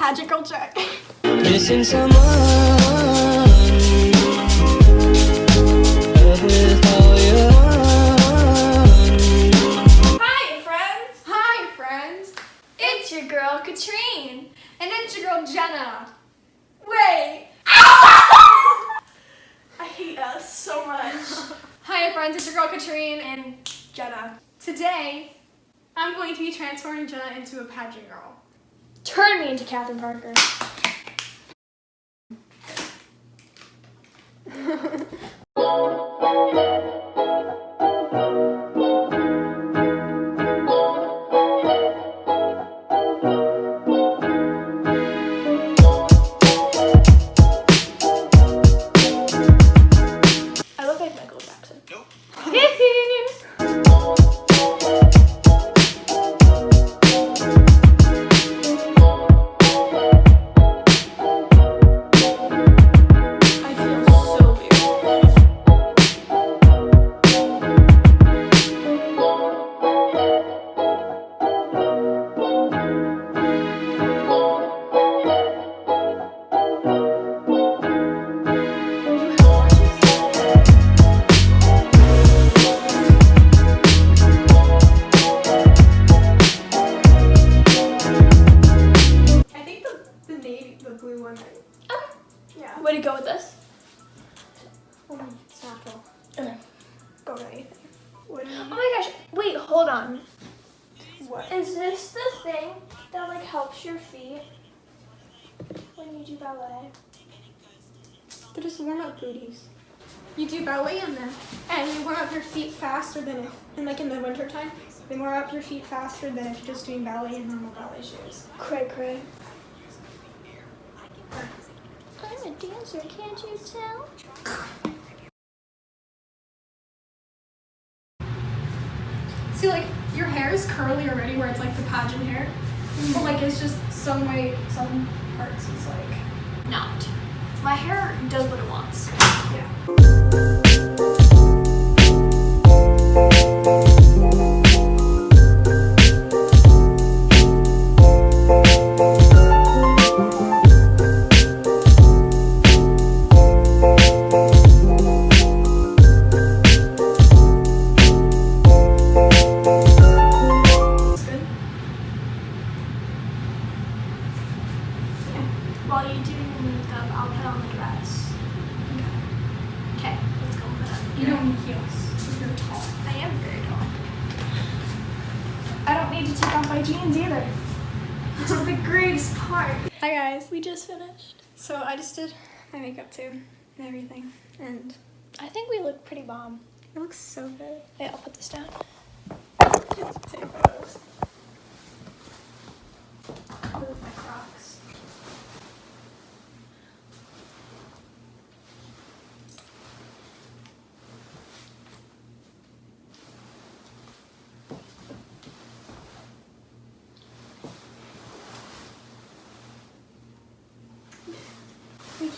Pageant girl check. Missing someone. Love with all your heart. Hi, friends. Hi, friends. It's your girl, Katrine. And it's your girl, Jenna. Wait. I hate us so much. Hi, friends. It's your girl, Katrine and Jenna. Today, I'm going to be transforming Jenna into a pageant girl. Turn me into Catherine Parker. On. What? Is this the thing that like helps your feet when you do ballet? They're just warm up booties. You do ballet in them, and you warm up your feet faster than if, and like in the winter time, they warm up your feet faster than if you're just doing ballet in normal ballet shoes. Cray cray. I'm a dancer, can't you tell? See, like your hair is curly already, where it's like the pageant hair, mm-hmm. but like it's just some way, some parts is like Not. My hair does what it wants. yeah. While you do your makeup, I'll put on the dress. Okay, Okay, let's go put on You don't need heels. You're tall. I am very tall. I don't need to take off my jeans either. Which is the greatest part. Hi guys, we just finished. So I just did my makeup too and everything. And I think we look pretty bomb. it looks so good. Yeah, I'll put this down. Take photos. With my Crocs.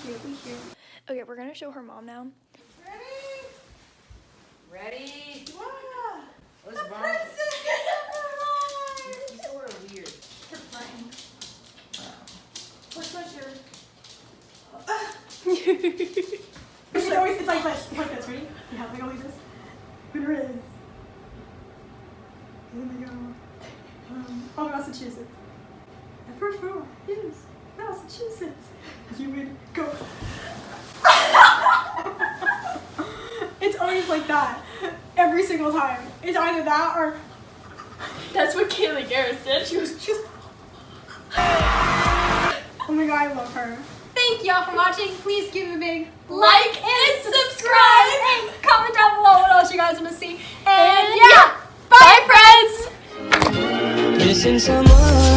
We cute, we cute. Okay, we're gonna show her mom now. Ready? Ready? Wow! What's The wrong? princess is You sort of weird. You're playing. What's my shirt? It's always it's like this. It's like this, ready? Yeah, like always this. Winner is. Here we go. Um, oh, Massachusetts. The first row is Massachusetts. You would go. it's always like that. Every single time. It's either that or That's what Kaylee Garrett did. she was just. Oh my god, I love her. Thank y'all for watching. Please give me a big Like and subscribe. and comment down below what else you guys want to see. And, And yeah, yeah, bye friends! Missing someone.